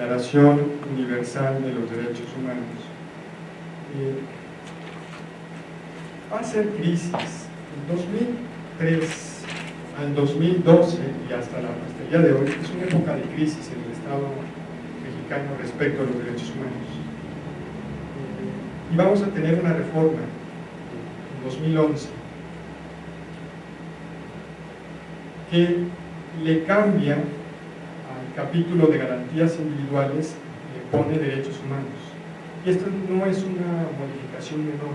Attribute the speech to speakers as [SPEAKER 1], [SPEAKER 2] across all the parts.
[SPEAKER 1] Declaración Universal de los Derechos Humanos. Eh, va a ser crisis. En 2003 al 2012 y hasta, la, hasta el día de hoy es una época de crisis en el Estado mexicano respecto a los derechos humanos. Eh, y vamos a tener una reforma en 2011 que le cambia capítulo de garantías individuales, le pone derechos humanos. Y esto no es una modificación menor.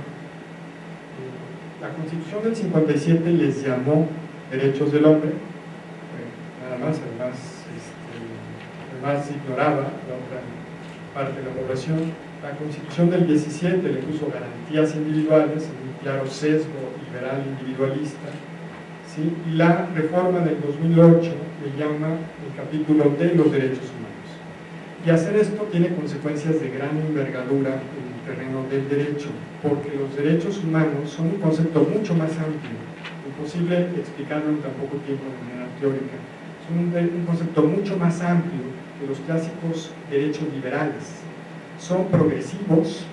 [SPEAKER 1] Eh, la Constitución del 57 les llamó derechos del hombre, nada más, además, este, además ignoraba la otra parte de la población. La Constitución del 17 le puso garantías individuales, un claro sesgo liberal individualista, y la reforma del 2008 le llama el capítulo de los derechos humanos. Y hacer esto tiene consecuencias de gran envergadura en el terreno del derecho, porque los derechos humanos son un concepto mucho más amplio, imposible explicarlo en tan poco tiempo de manera teórica, son un, concepto mucho más amplio que los clásicos derechos liberales. Son progresivos,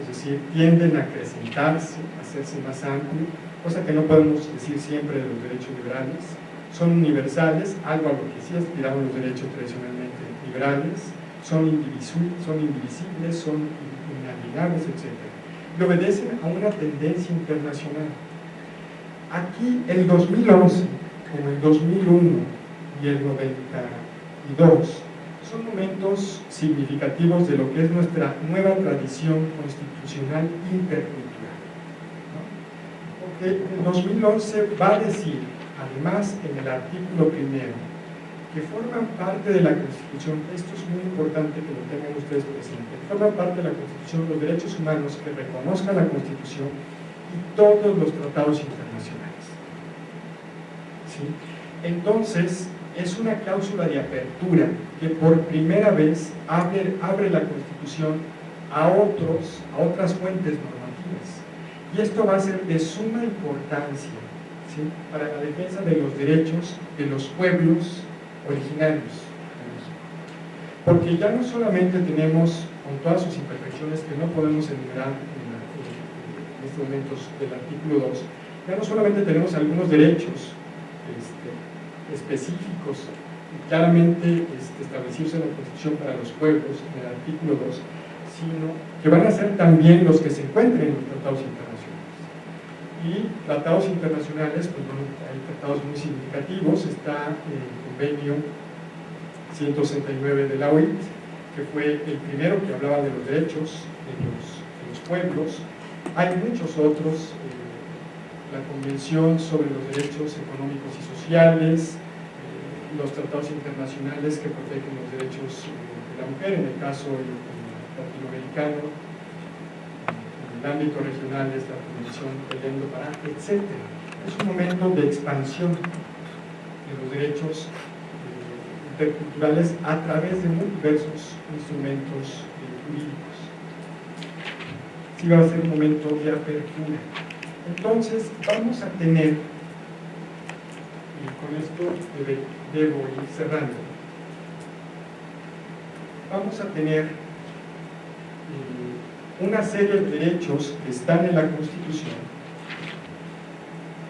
[SPEAKER 1] es decir, tienden a acrecentarse, a hacerse más amplios, cosa que no podemos decir siempre de los derechos liberales, son universales, algo a lo que sí aspiraban los derechos tradicionalmente liberales, son, indivisibles, son, indivisibles, son inalienables, etc. Y obedecen a una tendencia internacional. Aquí el 2011, como el 2001 y el 92, son momentos significativos de lo que es nuestra nueva tradición constitucional intercultural el 2011 va a decir, además en el artículo primero, que forman parte de la Constitución, esto es muy importante que lo tengan ustedes presente, forman parte de la Constitución los derechos humanos que reconozcan la Constitución y todos los tratados internacionales. Entonces, es una cláusula de apertura que por primera vez abre, abre la Constitución a, otros, a otras fuentes normativas. Y esto va a ser de suma importancia para la defensa de los derechos de los pueblos originarios Porque ya no solamente tenemos, con todas sus imperfecciones que no podemos enumerar en, estos momentos del artículo 2, ya no solamente tenemos algunos derechos este, específicos claramente este, establecidos en la Constitución para los pueblos, en el artículo 2, sino que van a ser también los que se encuentren en los tratados internacionales. Y tratados internacionales, pues bueno, hay tratados muy significativos, está el convenio 169 de la OIT, que fue el primero que hablaba de los derechos de los, pueblos, hay muchos otros, eh, la Convención sobre los Derechos Económicos y Sociales, eh, los tratados internacionales que protegen los derechos eh, de la mujer, en el caso latinoamericano, en el ámbito regional es la Convención del Endo-Pará, etc. Es un momento de expansión de los derechos eh, interculturales a través de muy diversos instrumentos eh, jurídicos. Sí va a ser un momento de apertura. Entonces, vamos a tener, y con esto debo ir cerrando, vamos a tener eh, una serie de derechos que están en la Constitución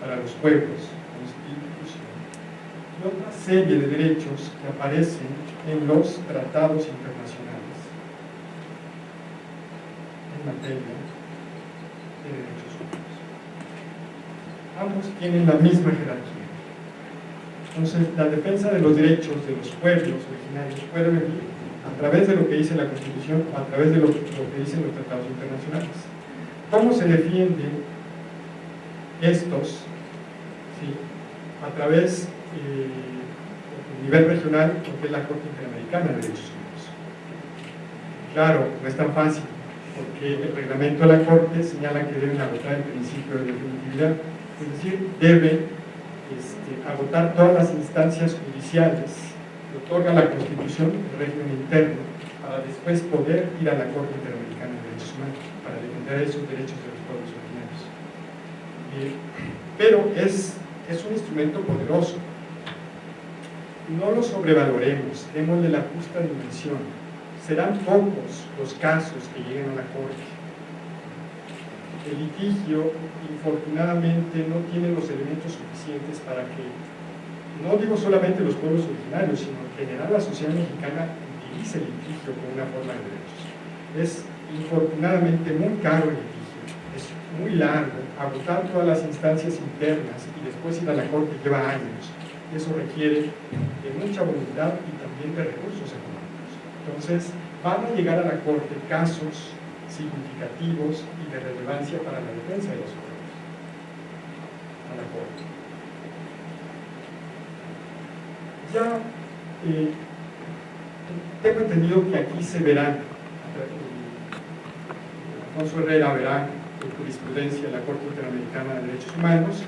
[SPEAKER 1] para los pueblos, Constitución, y otra serie de derechos que aparecen en los tratados internacionales en materia de derechos. Ambos tienen la misma jerarquía. Entonces, la defensa de los derechos de los pueblos originarios puede venir a través de lo que dice la Constitución, a través de lo, que dicen los tratados internacionales. ¿Cómo se defienden estos? A través, eh, nivel regional, lo que es la Corte Interamericana de Derechos Humanos. Claro, no es tan fácil, porque el reglamento de la Corte señala que deben agotar el principio de definitividad, es decir, debe este, agotar todas las instancias judiciales otorga la Constitución el régimen interno para después poder ir a la Corte Interamericana de Derechos Humanos para defender esos derechos de los pueblos originarios. Pero es, es un instrumento poderoso. no lo sobrevaloremos, démosle la justa dimensión. Serán pocos los casos que lleguen a la corte. El litigio, infortunadamente, no tiene los elementos suficientes para que, no digo solamente los pueblos originarios, sino en general la sociedad mexicana utilice el litigio como una forma de derechos. Es infortunadamente muy caro el litigio, es muy largo, agotar todas las instancias internas y después ir a la corte lleva años. Eso requiere de mucha voluntad y también de recursos económicos. Entonces, van a llegar a la corte casos significativos y de relevancia para la defensa de los pueblos. A la corte. Ya eh, tengo entendido que aquí se verán, Alfonso Herrera verá en jurisprudencia de la Corte Interamericana de Derechos Humanos,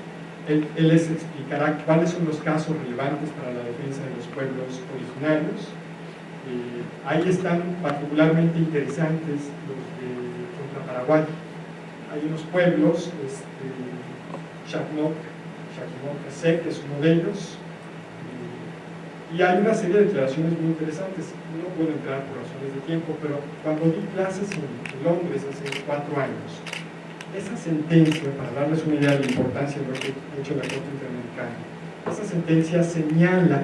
[SPEAKER 1] él, les explicará cuáles son los casos relevantes para la defensa de los pueblos originarios. Eh, ahí están particularmente interesantes los Paraguay. Hay unos pueblos, este, Chacmoc, que es uno de ellos, y hay una serie de declaraciones muy interesantes. No puedo entrar por razones de tiempo, pero cuando di clases en Londres hace cuatro años, esa sentencia, para darles una idea de la importancia de lo que ha hecho la Corte Interamericana, esa sentencia señala,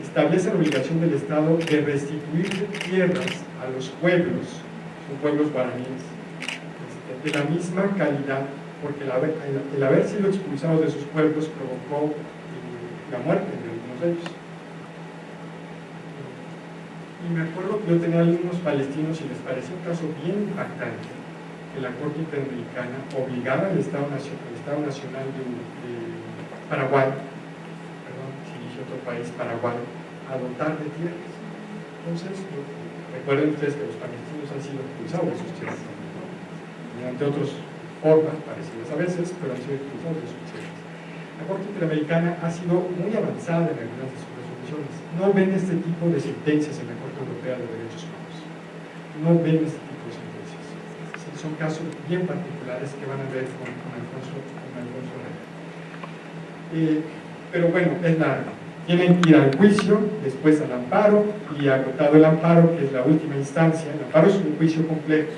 [SPEAKER 1] establece la obligación del Estado de restituir tierras a los pueblos, son pueblos guaraníes, este, de la misma calidad, porque el haber, sido expulsados de sus pueblos provocó eh, la muerte de ellos. Y me acuerdo que yo tenía algunos palestinos y les pareció un caso bien impactante que la Corte Interamericana obligara al Estado, Nacional, Estado Nacional de, Paraguay, perdón, si dije otro país, Paraguay, a dotar de tierras. Entonces, recuerden ustedes que los palestinos han sido expulsados de sus tierras, mediante otras formas parecidas a veces, pero han sido expulsados de sus tierras. La Corte Interamericana ha sido muy avanzada en algunas de sus resoluciones. No ven este tipo de sentencias en la Corte Europea de Derechos Humanos. No ven este tipo de sentencias. son casos bien particulares que van a ver con, Alfonso, con Alfonso eh, pero bueno, es largo. Tienen que ir al juicio, después al amparo, y agotado el amparo, que es la última instancia, el amparo es un juicio complejo,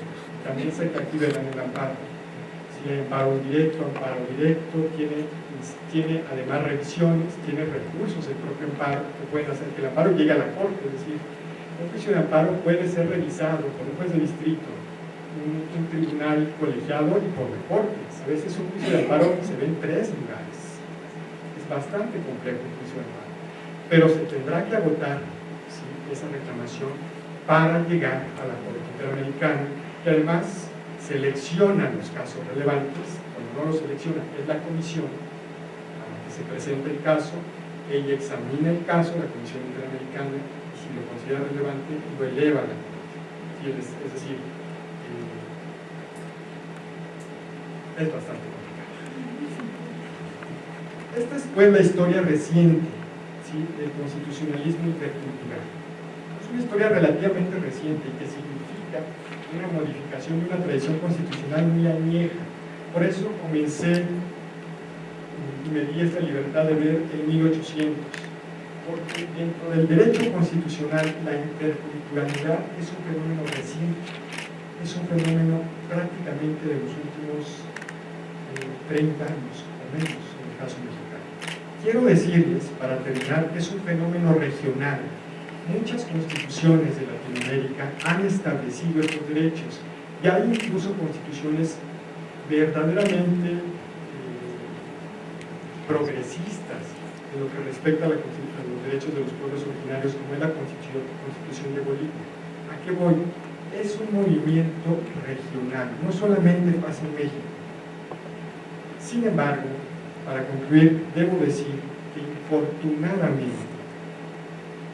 [SPEAKER 1] también se activa en el amparo. Si hay amparo directo, amparo directo, tiene tiene además revisiones, tiene recursos el propio amparo que pueden hacer que el amparo llegue a la corte, es decir, un juicio de amparo puede ser revisado por un juez de distrito, un, tribunal colegiado y por reportes. A veces un juicio de amparo se ve en tres lugares. Es bastante complejo un juicio de amparo. Pero se tendrá que agotar esa reclamación para llegar a la Corte Interamericana, que además selecciona los casos relevantes, cuando no los selecciona es la comisión, se presenta el caso, ella examina el caso, la Comisión Interamericana, y si lo considera relevante, lo eleva a la Corte. Es, decir, eh, es bastante complicado. Esta es pues la historia reciente del constitucionalismo intercultural. Es una historia relativamente reciente que significa una modificación de una tradición constitucional muy añeja. Por eso comencé y me di esta libertad de ver en 1800, porque dentro del derecho constitucional la interculturalidad es un fenómeno reciente, es un fenómeno prácticamente de los últimos 30 eh, años o menos en el caso mexicano. Quiero decirles, para terminar, que es un fenómeno regional. Muchas constituciones de Latinoamérica han establecido estos derechos y hay incluso constituciones verdaderamente progresistas en lo que respecta a, los derechos de los pueblos originarios, como es la Constitución, de Bolivia. ¿A qué voy? Es un movimiento regional, no solamente pasa en México. Sin embargo, para concluir, debo decir que infortunadamente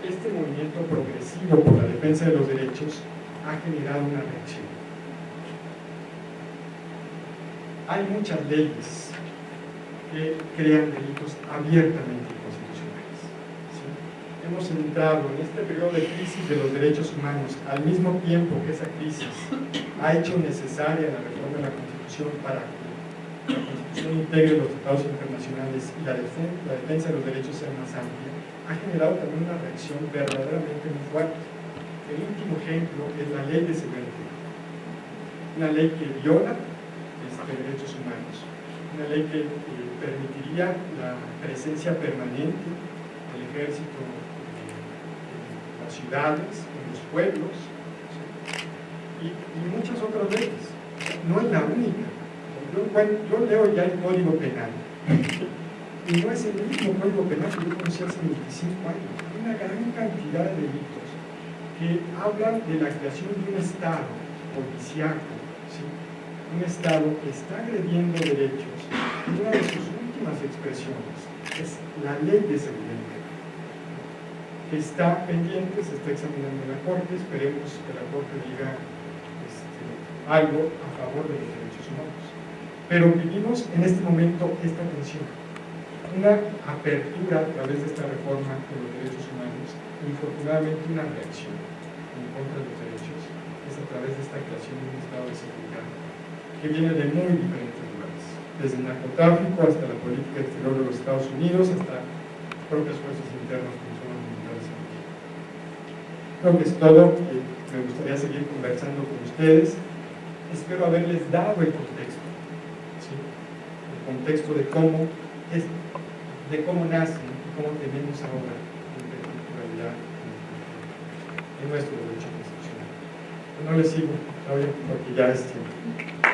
[SPEAKER 1] este movimiento progresivo por la defensa de los derechos ha generado una reacción. Hay muchas leyes que crean delitos abiertamente inconstitucionales. Hemos entrado en este periodo de crisis de los derechos humanos al mismo tiempo que esa crisis ha hecho necesaria la reforma de la Constitución para la Constitución integre los tratados internacionales y la defensa, la defensa de los derechos sea más amplia. ha generado también una reacción verdaderamente muy fuerte. El último ejemplo es la ley de seguridad una ley que viola este, derechos humanos, una ley que eh, permitiría la presencia permanente del ejército en las ciudades, en los pueblos, y, muchas otras leyes. No es la única. Yo, leo ya el Código Penal y no es el mismo Código Penal que yo conocí hace 25 años. Una gran cantidad de delitos que hablan de la creación de un Estado policiaco, un Estado que está agrediendo derechos. Y una de sus últimas expresiones es la ley de seguridad que está pendiente, se está examinando en la Corte, esperemos que la Corte diga este, algo a favor de humanos. Pero vivimos en este momento esta tensión, una apertura a través de esta reforma de los derechos humanos, infortunadamente una reacción en contra de los derechos, es a través de esta creación de un estado de seguridad que viene de muy diferentes lugares, desde el narcotráfico hasta la política exterior de los Estados Unidos, hasta propias fuerzas internas como son los militares Creo que es todo, me gustaría seguir conversando con ustedes. Espero haberles dado el contexto, contexto de cómo, es, de cómo nace cómo tenemos ahora interculturalidad en nuestro derecho constitucional. No les sigo, porque ya es tiempo.